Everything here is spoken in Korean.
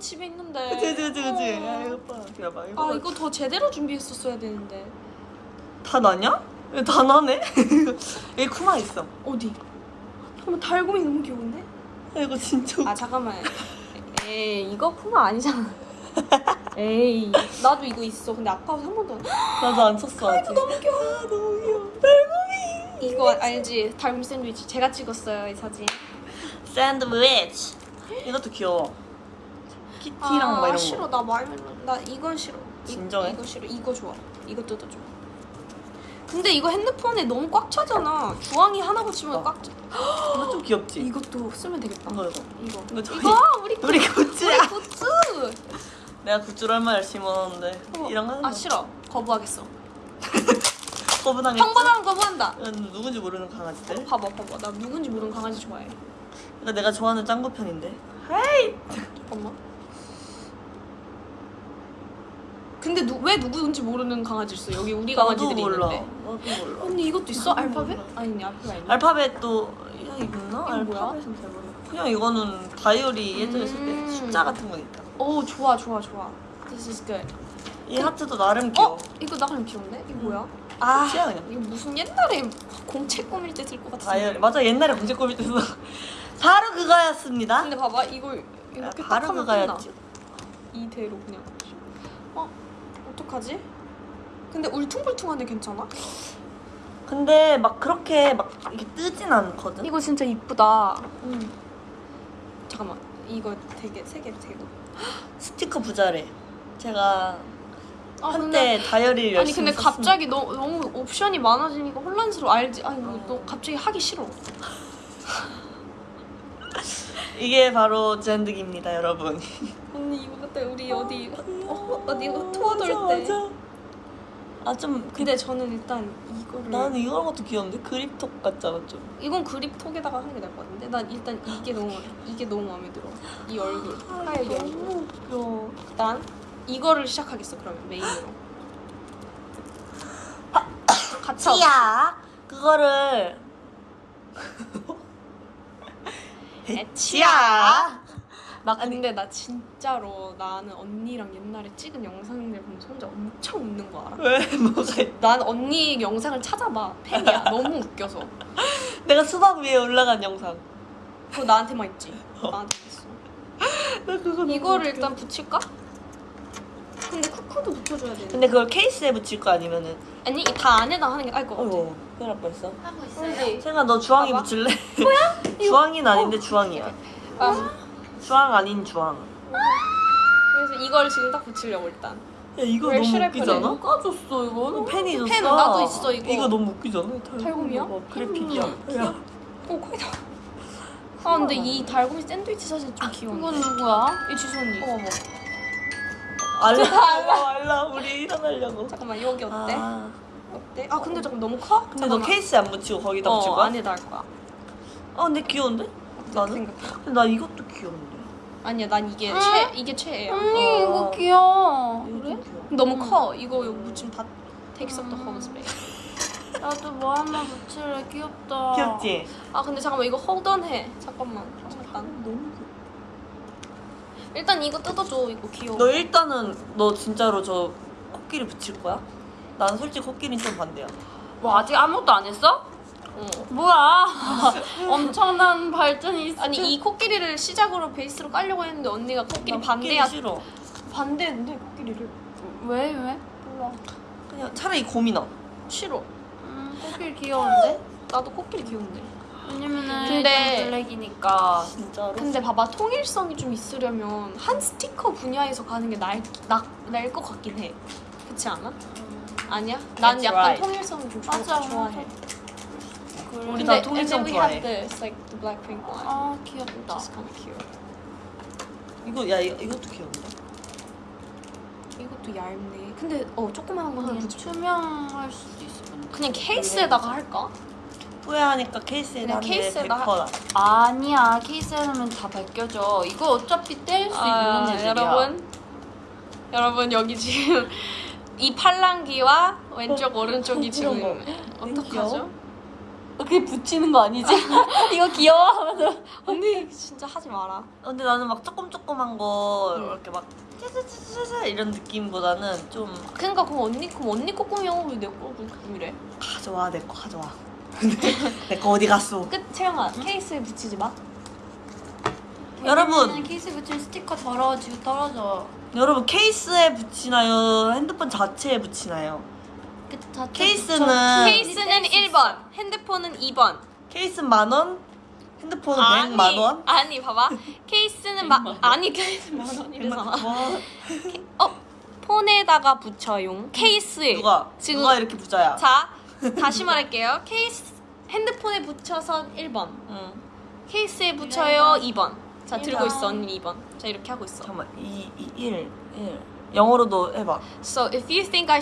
집에 있는데. 그치 그치 그치 그치. 어. 야 이거 봐. 이거 봐. 이거 아더 제대로 준비했었어야 되는데. 다 나냐? 야, 다 나네? 여기 쿠마 있어. 어디? 잠깐만 달곰이 너무 귀여운데? 야, 이거 진짜 아 잠깐만. 에이 이거 푸마 아니잖아. 에이 나도 이거 있어. 근데 아까워서 한 번도 안. 나도 안 쳤어 아직. 너무 귀여워. 아, 너무 귀여워. 달고미. 이거 알지? 달곰 샌드위치 제가 찍었어요 이 사진. 샌드위치. 이것도 귀여워. 키티랑 막 이런 거. 싫어 나 말멜론 나 이건 싫어. 이- 진정해? 이 거 싫어. 이거 좋아. 이거 뜯어 줘. 근데 이거 핸드폰에 너무 꽉 차잖아. 주황이 하나 붙이면 어. 꽉 차. 이거 좀 귀엽지? 이것도 쓰면 되겠다. 이거 이거. 이거. 저희- 이거 우리 우리 굿즈야. 굿즈. 내가 굿즈를 얼마나 열심히 모았는데 이런 거 하는 아거 싫어. 거부하겠어. 거부당했지? 평범한 거부한다. 이건 누군지 모르는 강아지들 봐봐 봐봐. 나 누군지 모르는 강아지 좋아해. 이거 내가 좋아하는 짱구 편인데 헤이 잠깐만. 근데 누, 왜 누구인지 모르는 강아지 있어? 여기 우리 강아지들이 몰라 있는데. 나도 몰라 언니 이것도 있어? 알파벳? 아니 알파벳 아니야. 알파벳도 야 있나? 알파벳은 잘 몰라 그냥 이거는 다이어리 예전에 쓸때 음. 숫자 같은 거 있다 오 좋아 좋아 좋아. This is good. 이 하트도 나름 귀여워 어? 이거 나름 귀엽네? 이거 뭐야? 아 그냥. 이거 무슨 옛날에 공채 꾸밀 때들것 같은 다이어리 맞아 옛날에 공제 꾸밀 때서 바로 그거였습니다 근데 봐봐 야, 이렇게 딱 바로 그거였지 이대로 그냥 어? 어떡하지? 근데 울퉁불퉁한데 괜찮아? 근데 막 그렇게 막 이렇게 뜨진 않거든 이거 진짜 이쁘다 음. 잠깐만 이거 되게 세개 되고 스티커 부자래 제가 아, 한때 다이어리를 아니 근데 썼습니다. 갑자기 너, 너무 옵션이 많아지니까 혼란스러워 알지? 아니 뭐, 어. 너 갑자기 하기 싫어 이게 바로 젠득입니다 여러분. 언니 이거 그때 우리 어디 어, 어디 투어 돌 때. 아 좀 근데 저는 일단 이거를 나는 이런 것도 귀여운데? 그립톡 같잖아 좀. 이건 그립톡에다가 하는 게 나을 것 같은데? 난 일단 이게 너무 이게 너무 마음에 들어. 이 얼굴 하얘 얼굴. 너무 웃겨. 일단 이거를 시작하겠어 그러면 메인으로. 같이 치야 그거를 치야. 나 근데 나 진짜로 나는 언니랑 옛날에 찍은 영상들 보면서 혼자 엄청 웃는 거 알아? 왜? 뭐가 있- 난 언니 영상을 찾아봐. 팬이야. 너무 웃겨서. 내가 수박 위에 올라간 영상. 그거 나한테만 있지. 나한테 있어. 나 그거 이거를 웃겨. 일단 붙일까? 근데 쿠쿠도 붙여줘야 돼 근데 그걸 케이스에 붙일 거 아니면은. 아니 다 안에다 하는 게 나을 것 같아. 어이구 큰일 날 뻔했어. 하고 있어요. 생아 너 주황이 봐봐. 붙일래? 뭐야? 주황이는 아닌데 주황이야. 아, 주황 아닌 주황. 그래서 이걸 지금 딱 붙이려고 일단. 야 이거 왜 너무 슈레프를 웃기잖아? 해? 까줬어 이거 펜이 줬어. 펜 나도 있어, 이거. 이거 너무 웃기잖아 달곰이야? 어, 그래픽이야. 음, 야. 오 거기다. 아 근데 이 달고미 샌드위치 사진 좀 귀여운데. 이건 누구야? 이 지수 언니. 어머 알라 알라 알라 우리 일어나려고 잠깐만 여기 어때? 아, 어때? 아 근데 조금 너무 커? 근데 너 케이스에 안 붙이고 거기다 붙일 어 거야? 안에다 할 거야 아 근데 귀여운데? 나는? 생각해 근데 나 이것도 귀여운데 아니야 난 이게 응? 최 이게 최애야 언니 어. 이거 귀여워. 그래? 귀여워. 너무 커 이거 여기 묻히면 다 takes up the whole space 나도 뭐 하나 붙일래 귀엽다. 귀엽지? 아 근데 잠깐만 이거 hold on 해 잠깐만 잠깐 너무 귀여워 일단 이거 뜯어줘 이거 귀여워 너 일단은 너 진짜로 저 코끼리 붙일 거야? 난 솔직히 코끼리는 좀 반대야 뭐 아직 아무것도 안 했어? 어. 뭐야? 엄청난 발전이 있어. 아니 이 코끼리를 시작으로 베이스로 깔려고 했는데 언니가 코끼리 난 반대야 코끼리 싫어 반대했는데 코끼리를 왜 왜? 몰라 그냥 차라리 곰이 나 싫어 음, 코끼리 귀여운데? 나도 코끼리 귀여운데 왜냐면은 근데- 블랙이니까. 진짜로? 근데 봐봐 통일성이 좀 있으려면 한 스티커 분야에서 가는 게 나을 나을 것 같긴 해 그렇지 않아? 아니야? 난 That's 약간 right. 통일성을 좀 좋아, 맞아, 좋아해 그래. 우리 다 통일성 and then we 좋아해. have this like the Blackpink one 아 귀엽다. 이거 야 이것도 귀여운데? 이것도 얇네 근데 어 조그만한 거 하나 붙여 투명할 수도 있을 건데. 그냥 케이스에다가 할까? 후회하니까 케이스에 그냥 하는 게 케이스에다 100%다 아니야 케이스에 넣으면 다 벗겨져. 이거 어차피 뗄수 아, 있는 애들이야. 여러분 여러분 여기 지금 이 팔랑귀와 왼쪽 오른쪽이 이런 지금 거. 어떡하죠? 그게 붙이는 거 아니지? 이거 귀여워 하면서 언니 진짜 하지 마라. 근데 나는 막 조금 조금한 거 응. 이렇게 막 짜자자자자 이런 느낌보다는 좀 그러니까 그럼 언니 그럼 언니 꼬꾸미 영어 왜내 꼬꾸미래? 가져와 내 거 가져와. 내거 어디 갔어? 끝 채영아 케이스에 붙이지 마. 여러분. 케이스 붙일 스티커 더러워지고 떨어져. 여러분 케이스에 붙이나요? 핸드폰 자체에 붙이나요? 그 자체 케이스는 붙여. 케이스는 1번, 핸드폰은 2번. 케이스 만 원, 핸드폰은 100만 원. 아니 봐봐. 케이스는 마 아니 케이스 만 원이래잖아. 와, 어 폰에다가 붙여용. 케이스에 누가 지금- 누가 이렇게 부자야? 자 다시 말할게요. 케이스 핸드폰에 붙여서 1번. 응. 케이스에 붙여요 2번. 자 들고 1번. 있어 언니 2번. 자 이렇게 하고 있어. 잠깐만 2, 2, 1, 1 영어로도 해봐. So if you think I